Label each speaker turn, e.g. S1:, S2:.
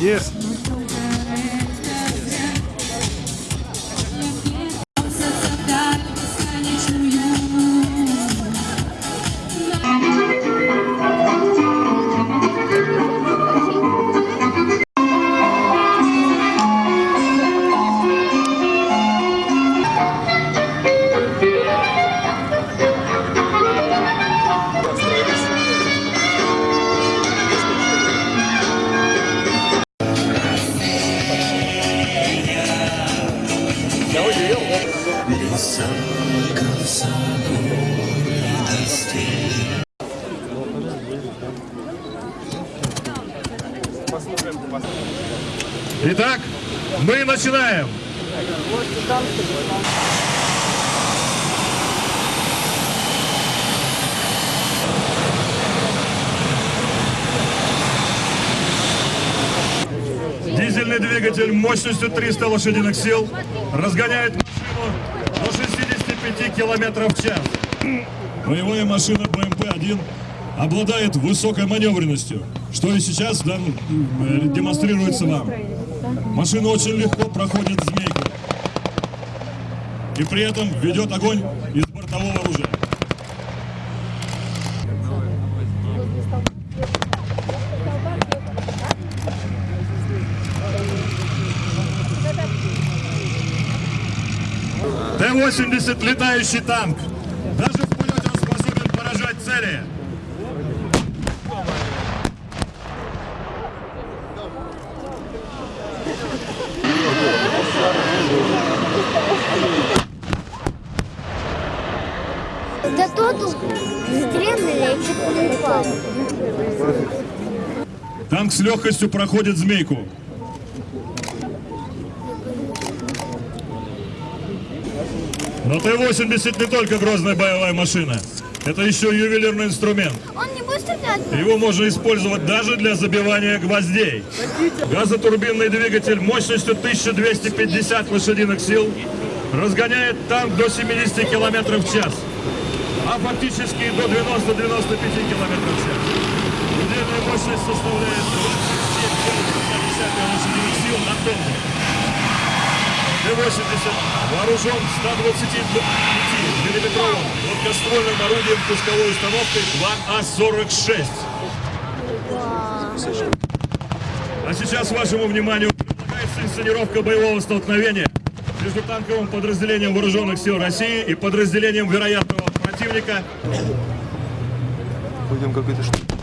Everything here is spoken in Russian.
S1: Есть.
S2: Итак, мы начинаем. Дизельный двигатель мощностью 300 лошадиных сил разгоняет машину до 65 километров в час. Боевая машина БМП-1 обладает высокой маневренностью, что и сейчас да, э, демонстрируется вам. Машина очень легко проходит змейку и при этом ведет огонь из бортового оружия. Т-80 летающий танк. Даже в полете он способен поражать цели.
S3: Да тот чуть не упал.
S2: Танк с легкостью проходит змейку. Но Т-80 не только грозная боевая машина. Это еще ювелирный инструмент.
S3: Он не будет стрелять?
S2: Его можно использовать даже для забивания гвоздей. Газотурбинный двигатель мощностью 1250 лошадиных сил разгоняет танк до 70 км в час, а фактически до 90-95 км в час. Удельная мощность составляет 27,5 лошадиных сил на тонну. Т-80 вооружен 125 миллиметровым гладкоствольным орудием пусковой установкой 2А-46. А сейчас вашему вниманию предлагается инсценировка боевого столкновения между танковым подразделением Вооруженных сил России и подразделением вероятного противника
S1: Будем какой-то штуки.